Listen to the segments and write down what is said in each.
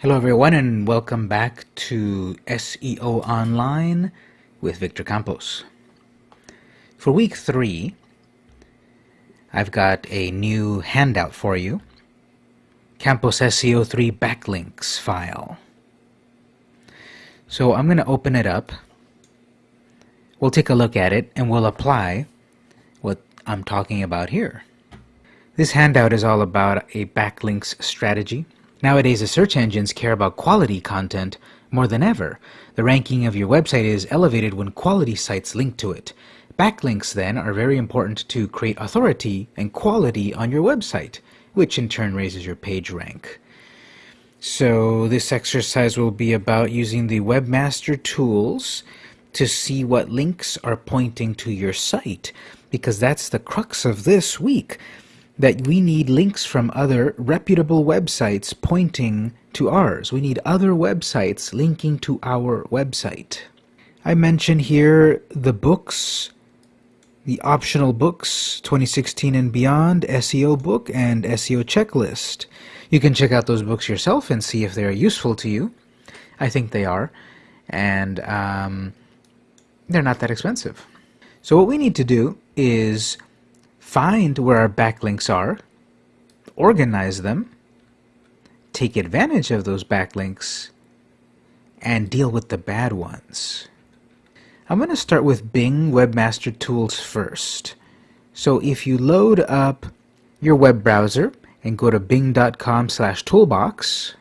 Hello everyone and welcome back to SEO Online with Victor Campos. For week three, I've got a new handout for you. Campos SEO 3 backlinks file. So I'm going to open it up. We'll take a look at it and we'll apply what I'm talking about here. This handout is all about a backlinks strategy Nowadays, the search engines care about quality content more than ever. The ranking of your website is elevated when quality sites link to it. Backlinks, then, are very important to create authority and quality on your website, which in turn raises your page rank. So this exercise will be about using the Webmaster Tools to see what links are pointing to your site, because that's the crux of this week that we need links from other reputable websites pointing to ours. We need other websites linking to our website. I mention here the books, the optional books 2016 and beyond, SEO book, and SEO checklist. You can check out those books yourself and see if they're useful to you. I think they are, and um, they're not that expensive. So what we need to do is find where our backlinks are, organize them, take advantage of those backlinks, and deal with the bad ones. I'm going to start with Bing Webmaster Tools first. So if you load up your web browser and go to bing.com slash toolbox,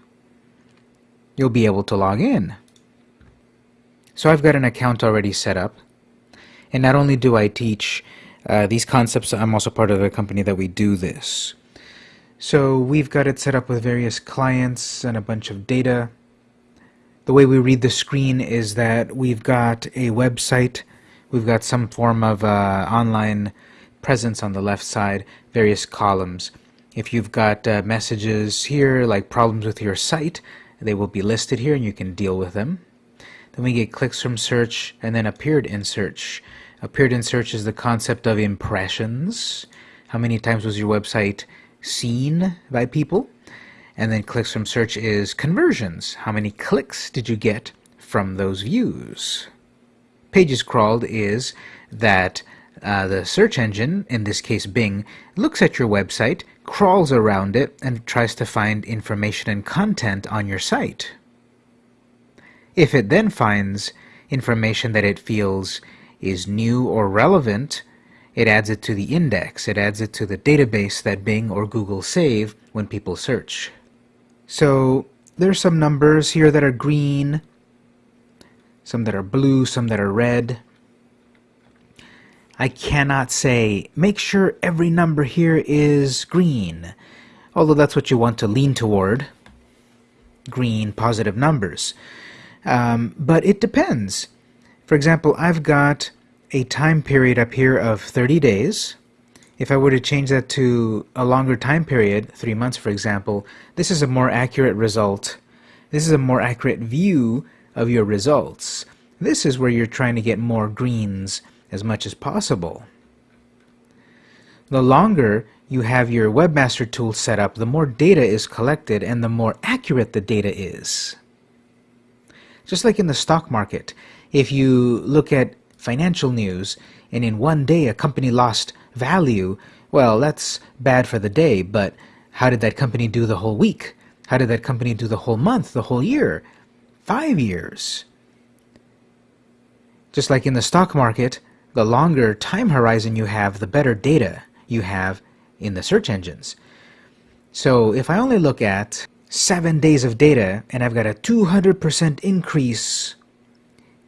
you'll be able to log in. So I've got an account already set up. And not only do I teach uh, these concepts, I'm also part of a company that we do this. So we've got it set up with various clients and a bunch of data. The way we read the screen is that we've got a website, we've got some form of uh, online presence on the left side, various columns. If you've got uh, messages here, like problems with your site, they will be listed here and you can deal with them. Then we get clicks from search and then appeared in search. Appeared in search is the concept of impressions. How many times was your website seen by people? And then clicks from search is conversions. How many clicks did you get from those views? Pages crawled is that uh, the search engine, in this case Bing, looks at your website, crawls around it, and tries to find information and content on your site. If it then finds information that it feels is new or relevant, it adds it to the index. It adds it to the database that Bing or Google save when people search. So there's some numbers here that are green, some that are blue, some that are red. I cannot say, make sure every number here is green, although that's what you want to lean toward, green positive numbers. Um, but it depends. For example, I've got a time period up here of 30 days. If I were to change that to a longer time period, three months for example, this is a more accurate result. This is a more accurate view of your results. This is where you're trying to get more greens as much as possible. The longer you have your webmaster tool set up, the more data is collected and the more accurate the data is. Just like in the stock market, if you look at financial news and in one day a company lost value, well, that's bad for the day, but how did that company do the whole week? How did that company do the whole month, the whole year? Five years. Just like in the stock market, the longer time horizon you have, the better data you have in the search engines. So if I only look at seven days of data and I've got a 200% increase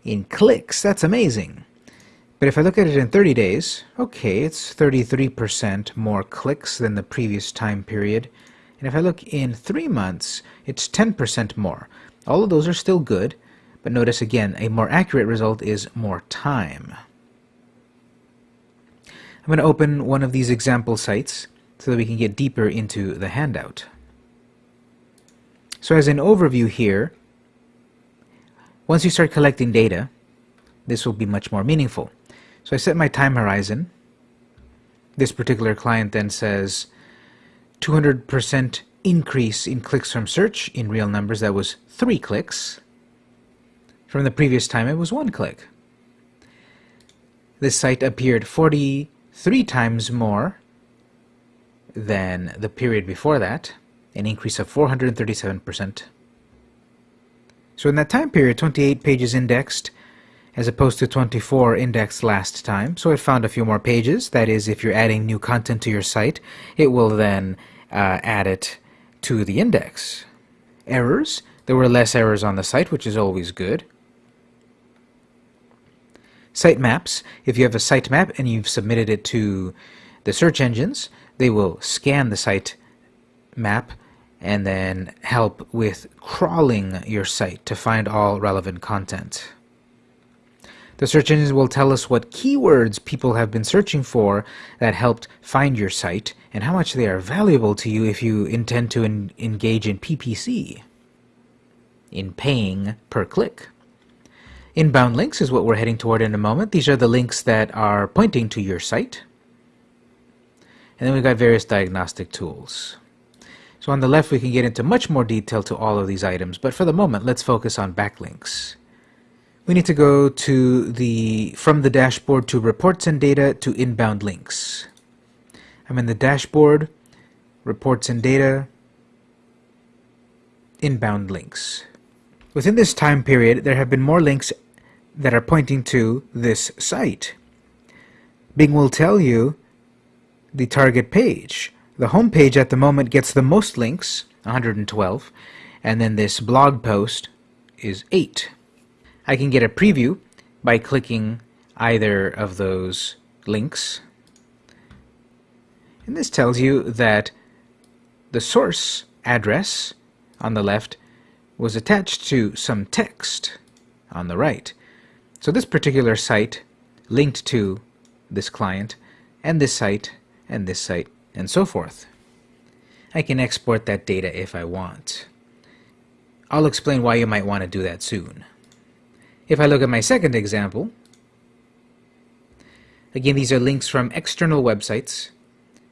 in clicks, that's amazing. But if I look at it in 30 days, okay, it's 33% more clicks than the previous time period. And if I look in three months, it's 10% more. All of those are still good, but notice again, a more accurate result is more time. I'm going to open one of these example sites so that we can get deeper into the handout. So as an overview here, once you start collecting data, this will be much more meaningful. So I set my time horizon. This particular client then says 200% increase in clicks from search in real numbers that was 3 clicks. From the previous time it was 1 click. This site appeared 43 times more than the period before that, an increase of 437%. So in that time period, 28 pages indexed as opposed to 24 indexed last time. So it found a few more pages. That is, if you're adding new content to your site, it will then uh, add it to the index. Errors, there were less errors on the site, which is always good. Sitemaps, if you have a sitemap and you've submitted it to the search engines, they will scan the site map and then help with crawling your site to find all relevant content. The search engines will tell us what keywords people have been searching for that helped find your site and how much they are valuable to you if you intend to engage in PPC, in paying per click. Inbound links is what we're heading toward in a moment. These are the links that are pointing to your site. And then we've got various diagnostic tools. So on the left, we can get into much more detail to all of these items, but for the moment, let's focus on backlinks we need to go to the from the dashboard to reports and data to inbound links. I'm in the dashboard, reports and data, inbound links. Within this time period, there have been more links that are pointing to this site. Bing will tell you the target page. The home page at the moment gets the most links, 112, and then this blog post is 8. I can get a preview by clicking either of those links. And this tells you that the source address on the left was attached to some text on the right. So this particular site linked to this client and this site and this site and so forth. I can export that data if I want. I'll explain why you might want to do that soon. If I look at my second example, again, these are links from external websites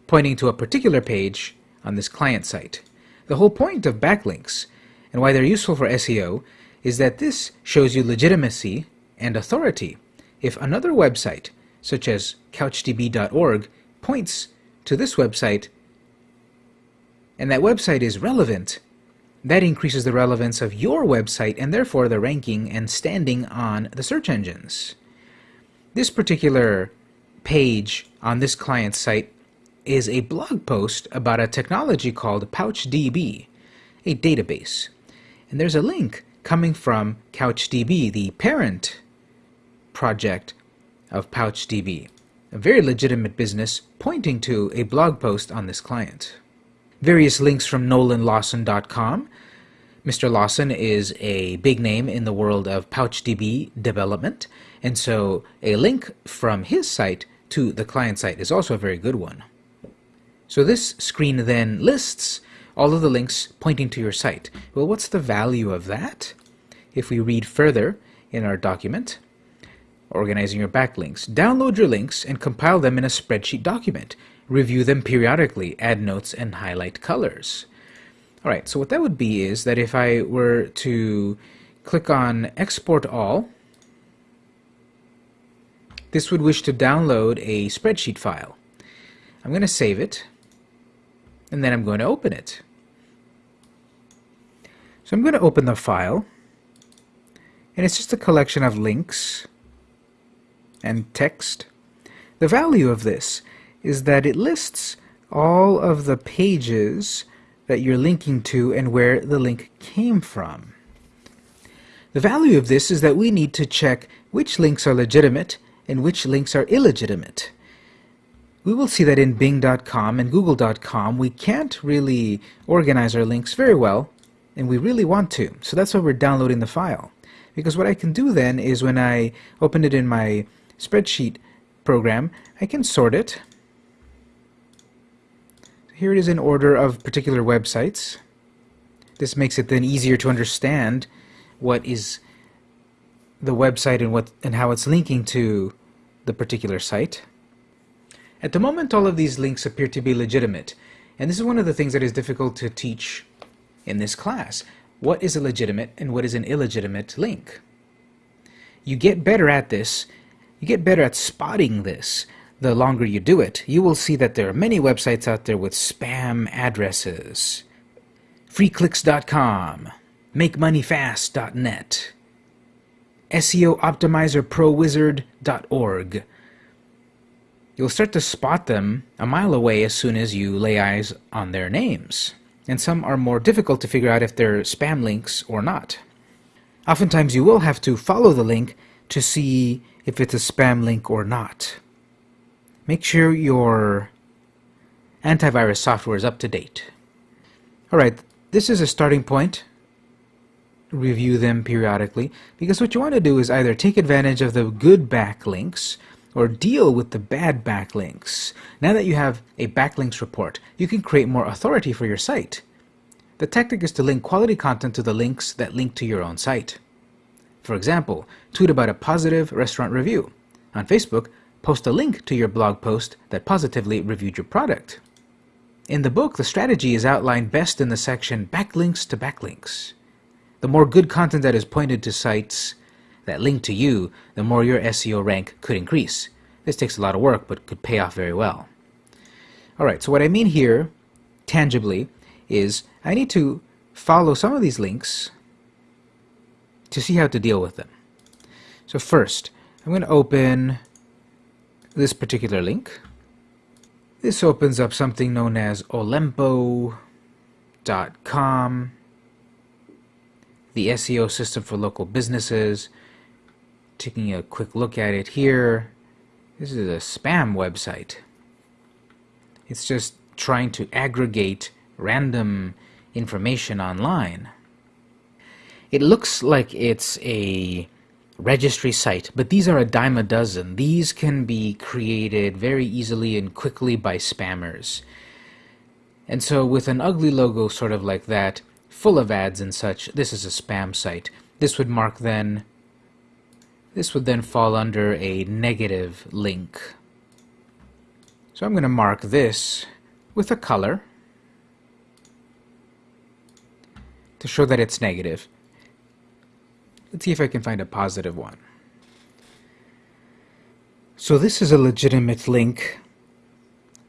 pointing to a particular page on this client site. The whole point of backlinks and why they're useful for SEO is that this shows you legitimacy and authority. If another website, such as couchdb.org, points to this website and that website is relevant, that increases the relevance of your website and therefore the ranking and standing on the search engines. This particular page on this client's site is a blog post about a technology called PouchDB, a database. And there's a link coming from CouchDB, the parent project of PouchDB, a very legitimate business pointing to a blog post on this client various links from nolanlawson.com. Mr. Lawson is a big name in the world of PouchDB development, and so a link from his site to the client site is also a very good one. So this screen then lists all of the links pointing to your site. Well, what's the value of that? If we read further in our document, organizing your backlinks, download your links and compile them in a spreadsheet document. Review them periodically, add notes, and highlight colors. All right, so what that would be is that if I were to click on Export All, this would wish to download a spreadsheet file. I'm going to save it, and then I'm going to open it. So I'm going to open the file, and it's just a collection of links and text. The value of this is that it lists all of the pages that you're linking to and where the link came from. The value of this is that we need to check which links are legitimate and which links are illegitimate. We will see that in Bing.com and Google.com we can't really organize our links very well and we really want to. So that's why we're downloading the file. Because what I can do then is when I open it in my spreadsheet program, I can sort it here it is in order of particular websites. This makes it then easier to understand what is the website and what and how it's linking to the particular site. At the moment all of these links appear to be legitimate And this is one of the things that is difficult to teach in this class. What is a legitimate and what is an illegitimate link? You get better at this, you get better at spotting this the longer you do it. You will see that there are many websites out there with spam addresses. Freeclicks.com, MakeMoneyFast.net, SEOOptimizerProWizard.org. You'll start to spot them a mile away as soon as you lay eyes on their names. And some are more difficult to figure out if they're spam links or not. Oftentimes you will have to follow the link to see if it's a spam link or not. Make sure your antivirus software is up to date. Alright, this is a starting point. Review them periodically because what you want to do is either take advantage of the good backlinks or deal with the bad backlinks. Now that you have a backlinks report, you can create more authority for your site. The tactic is to link quality content to the links that link to your own site. For example, tweet about a positive restaurant review. On Facebook, post a link to your blog post that positively reviewed your product. In the book, the strategy is outlined best in the section Backlinks to Backlinks. The more good content that is pointed to sites that link to you, the more your SEO rank could increase. This takes a lot of work, but could pay off very well. Alright, so what I mean here, tangibly, is I need to follow some of these links to see how to deal with them. So first, I'm going to open this particular link. This opens up something known as olempo.com, the SEO system for local businesses. Taking a quick look at it here, this is a spam website. It's just trying to aggregate random information online. It looks like it's a registry site, but these are a dime a dozen. These can be created very easily and quickly by spammers. And so with an ugly logo sort of like that, full of ads and such, this is a spam site. This would mark then, this would then fall under a negative link. So I'm going to mark this with a color to show that it's negative. Let's see if I can find a positive one. So this is a legitimate link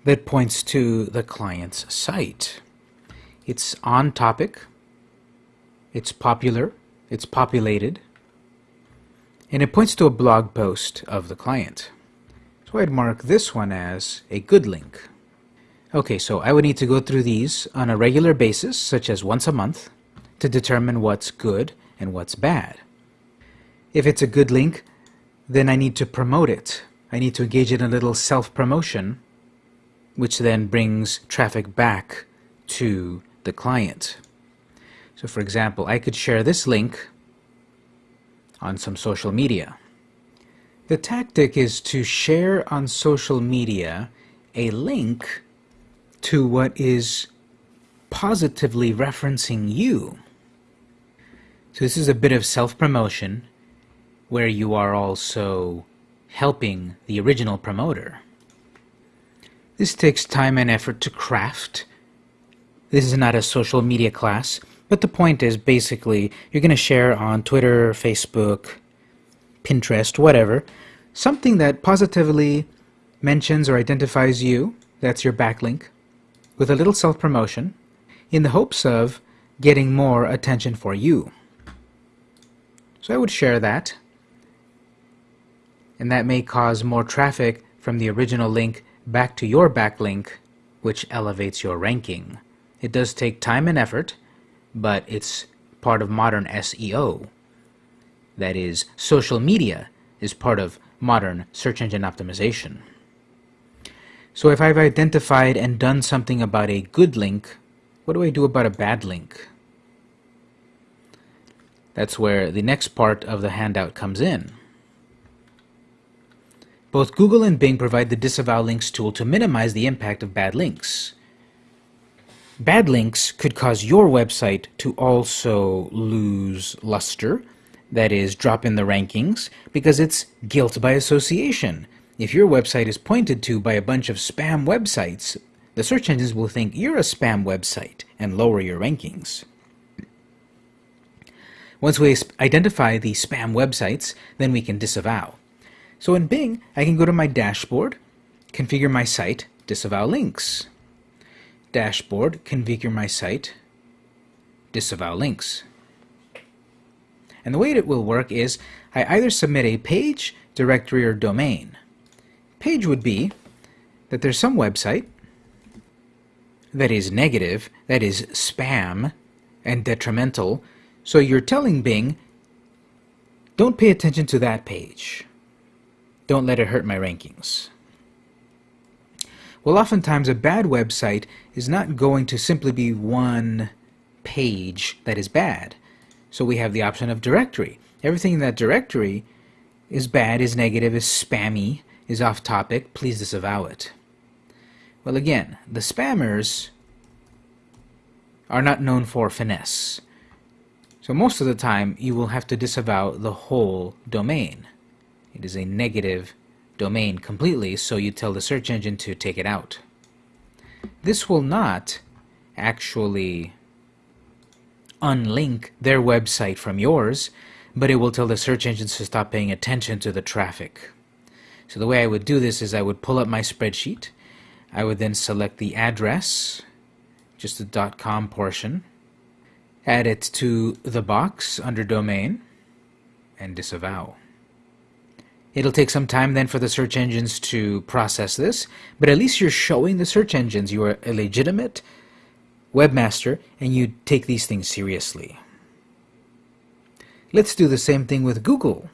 that points to the client's site. It's on topic, it's popular, it's populated, and it points to a blog post of the client. So I'd mark this one as a good link. Okay, so I would need to go through these on a regular basis, such as once a month, to determine what's good and what's bad. If it's a good link, then I need to promote it. I need to engage in a little self-promotion, which then brings traffic back to the client. So for example, I could share this link on some social media. The tactic is to share on social media a link to what is positively referencing you. So this is a bit of self-promotion where you are also helping the original promoter. This takes time and effort to craft. This is not a social media class, but the point is basically you're going to share on Twitter, Facebook, Pinterest, whatever, something that positively mentions or identifies you, that's your backlink, with a little self-promotion, in the hopes of getting more attention for you. So I would share that and that may cause more traffic from the original link back to your backlink, which elevates your ranking. It does take time and effort, but it's part of modern SEO. That is, social media is part of modern search engine optimization. So if I've identified and done something about a good link, what do I do about a bad link? That's where the next part of the handout comes in. Both Google and Bing provide the Disavow Links tool to minimize the impact of bad links. Bad links could cause your website to also lose luster, that is, drop in the rankings, because it's guilt by association. If your website is pointed to by a bunch of spam websites, the search engines will think you're a spam website and lower your rankings. Once we identify the spam websites, then we can disavow. So in Bing, I can go to my dashboard, configure my site, disavow links. Dashboard, configure my site, disavow links. And the way it will work is I either submit a page, directory, or domain. Page would be that there's some website that is negative, that is spam and detrimental, so you're telling Bing, don't pay attention to that page. Don't let it hurt my rankings. Well, oftentimes a bad website is not going to simply be one page that is bad. So we have the option of directory. Everything in that directory is bad, is negative, is spammy, is off topic. Please disavow it. Well, again, the spammers are not known for finesse. So most of the time, you will have to disavow the whole domain. It is a negative domain completely, so you tell the search engine to take it out. This will not actually unlink their website from yours, but it will tell the search engines to stop paying attention to the traffic. So the way I would do this is I would pull up my spreadsheet. I would then select the address, just the .com portion, add it to the box under domain, and disavow. It'll take some time then for the search engines to process this, but at least you're showing the search engines you are a legitimate webmaster and you take these things seriously. Let's do the same thing with Google.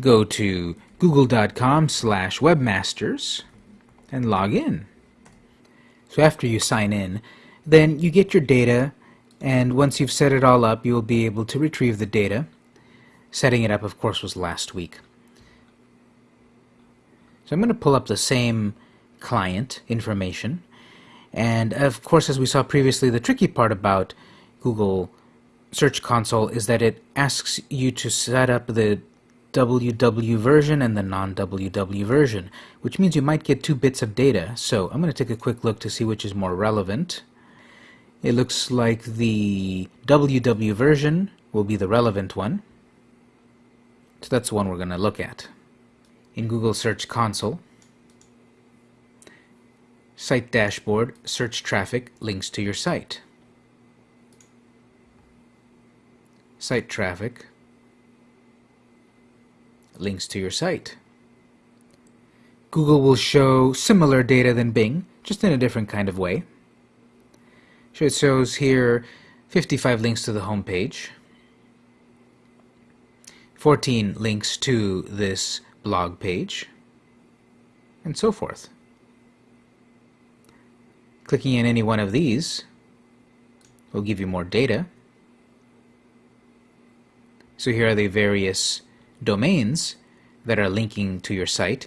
Go to google.com slash webmasters and log in. So after you sign in, then you get your data and once you've set it all up, you'll be able to retrieve the data. Setting it up, of course, was last week. So I'm going to pull up the same client information and of course, as we saw previously, the tricky part about Google Search Console is that it asks you to set up the WW version and the non-WW version, which means you might get two bits of data. So I'm going to take a quick look to see which is more relevant. It looks like the WW version will be the relevant one. So that's the one we're going to look at. In Google Search Console, Site dashboard, search traffic, links to your site. Site traffic, links to your site. Google will show similar data than Bing, just in a different kind of way. So it shows here 55 links to the home page, 14 links to this blog page, and so forth. Clicking in any one of these will give you more data. So here are the various domains that are linking to your site.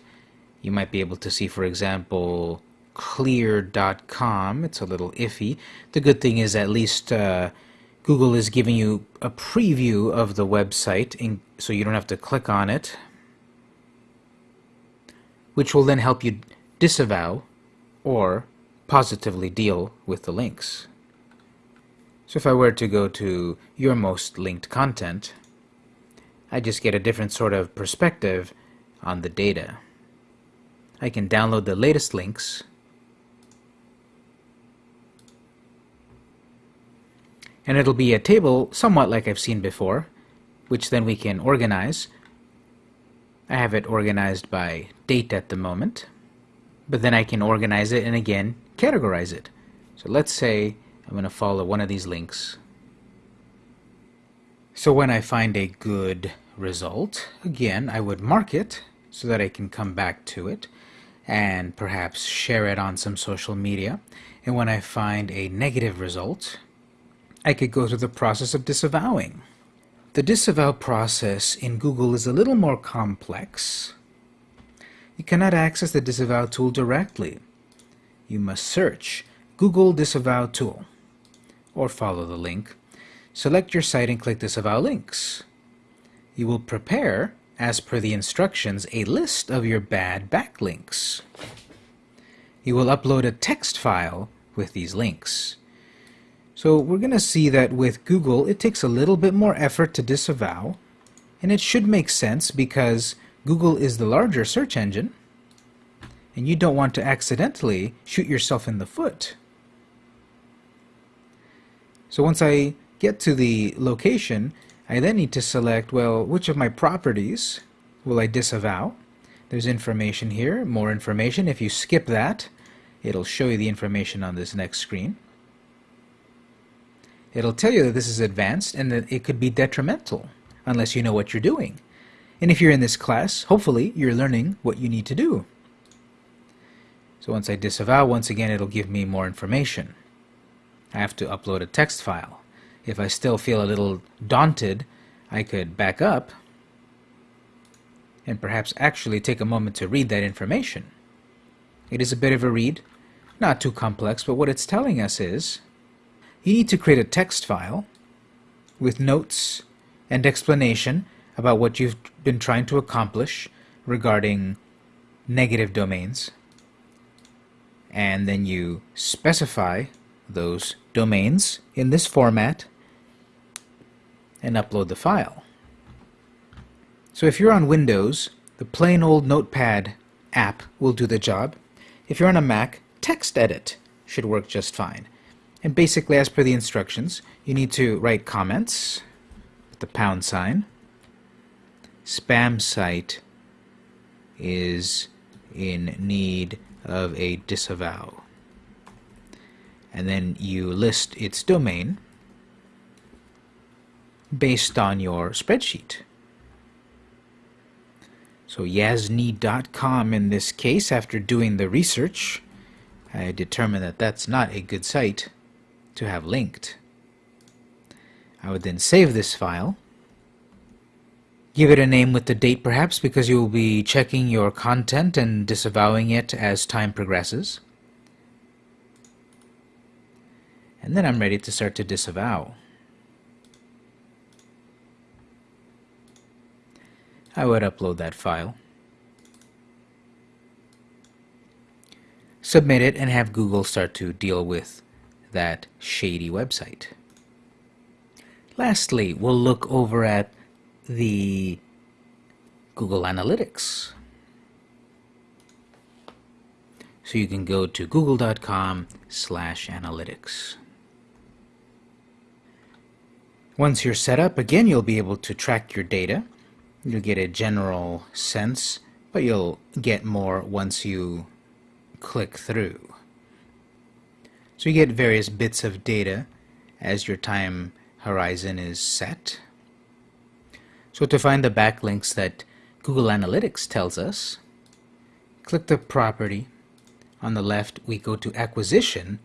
You might be able to see, for example, clear.com. It's a little iffy. The good thing is at least uh, Google is giving you a preview of the website in, so you don't have to click on it, which will then help you disavow or positively deal with the links. So if I were to go to your most linked content, I just get a different sort of perspective on the data. I can download the latest links and it'll be a table somewhat like I've seen before, which then we can organize. I have it organized by date at the moment, but then I can organize it and again categorize it. So let's say I'm going to follow one of these links. So when I find a good result, again, I would mark it so that I can come back to it and perhaps share it on some social media. And when I find a negative result, I could go through the process of disavowing. The disavow process in Google is a little more complex. You cannot access the disavow tool directly you must search Google Disavow Tool or follow the link. Select your site and click Disavow Links. You will prepare, as per the instructions, a list of your bad backlinks. you will upload a text file with these links. So we're going to see that with Google, it takes a little bit more effort to disavow, and it should make sense because Google is the larger search engine, and you don't want to accidentally shoot yourself in the foot. So once I get to the location, I then need to select, well, which of my properties will I disavow? There's information here, more information. If you skip that, it'll show you the information on this next screen. It'll tell you that this is advanced and that it could be detrimental unless you know what you're doing. And if you're in this class, hopefully you're learning what you need to do. So once I disavow, once again it'll give me more information. I have to upload a text file. If I still feel a little daunted, I could back up and perhaps actually take a moment to read that information. It is a bit of a read, not too complex, but what it's telling us is you need to create a text file with notes and explanation about what you've been trying to accomplish regarding negative domains. And then you specify those domains in this format and upload the file. So if you're on Windows, the plain old Notepad app will do the job. If you're on a Mac, TextEdit should work just fine. And basically, as per the instructions, you need to write comments with the pound sign. Spam site is in need of a disavow. And then you list its domain based on your spreadsheet. So Yasny.com in this case, after doing the research, I determined that that's not a good site to have linked. I would then save this file, give it a name with the date perhaps because you will be checking your content and disavowing it as time progresses. And then I'm ready to start to disavow. I would upload that file. Submit it and have Google start to deal with that shady website. Lastly, we'll look over at the Google Analytics. So you can go to google.com slash analytics. Once you're set up, again, you'll be able to track your data. You'll get a general sense, but you'll get more once you click through. So you get various bits of data as your time horizon is set. So to find the backlinks that Google Analytics tells us, click the property. On the left, we go to acquisition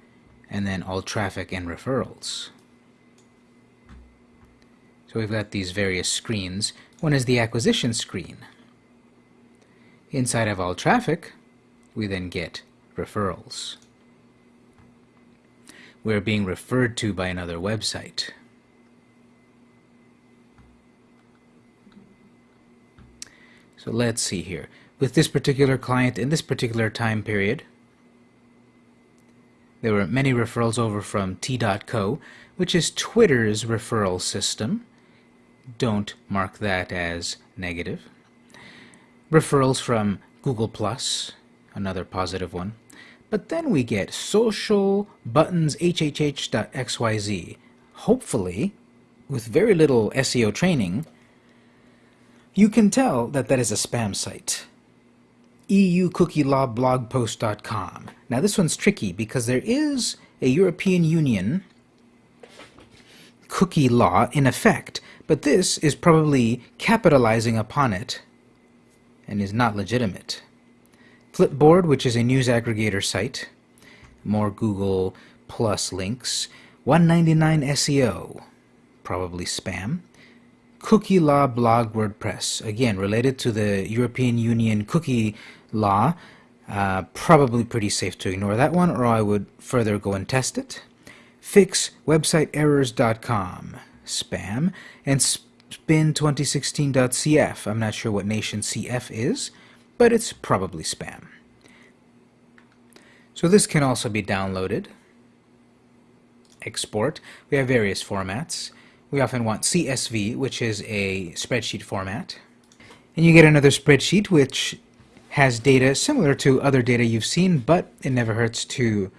and then all traffic and referrals. So we've got these various screens. One is the acquisition screen. Inside of all traffic, we then get referrals we're being referred to by another website. So let's see here. With this particular client in this particular time period, there were many referrals over from T.co, which is Twitter's referral system. Don't mark that as negative. Referrals from Google+, another positive one. But then we get social buttons hhh.xyz. Hopefully, with very little SEO training, you can tell that that is a spam site. EU cookie law blogpost.com. Now this one's tricky because there is a European Union cookie law in effect, but this is probably capitalizing upon it and is not legitimate. Flipboard, which is a news aggregator site. More Google Plus links. 199 SEO, probably spam. Cookie Law Blog WordPress, again related to the European Union cookie law. Uh, probably pretty safe to ignore that one, or I would further go and test it. Fix FixWebsiteErrors.com, spam, and Spin2016.cf. I'm not sure what nation CF is but it's probably spam. So this can also be downloaded. Export. We have various formats. We often want CSV, which is a spreadsheet format. And you get another spreadsheet which has data similar to other data you've seen, but it never hurts to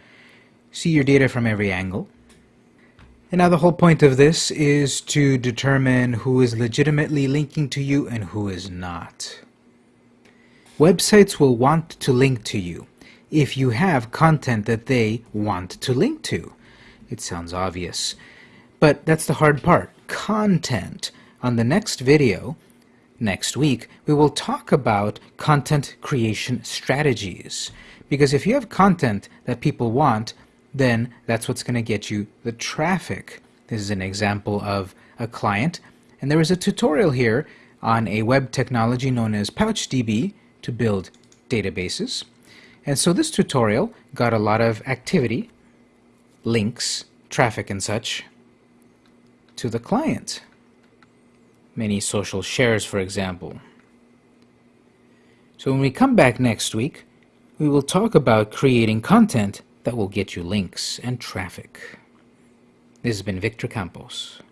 see your data from every angle. And now the whole point of this is to determine who is legitimately linking to you and who is not. Websites will want to link to you if you have content that they want to link to. It sounds obvious, but that's the hard part. Content. On the next video, next week, we will talk about content creation strategies. Because if you have content that people want, then that's what's going to get you the traffic. This is an example of a client, and there is a tutorial here on a web technology known as PouchDB to build databases. And so this tutorial got a lot of activity, links, traffic and such, to the client. Many social shares, for example. So when we come back next week, we will talk about creating content that will get you links and traffic. This has been Victor Campos.